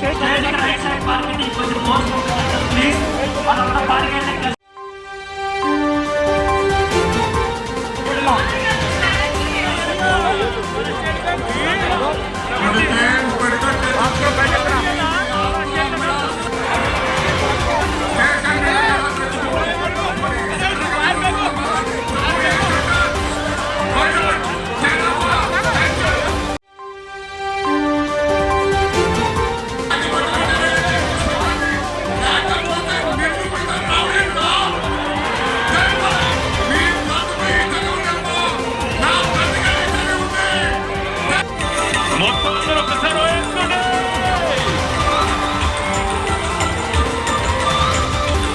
Please,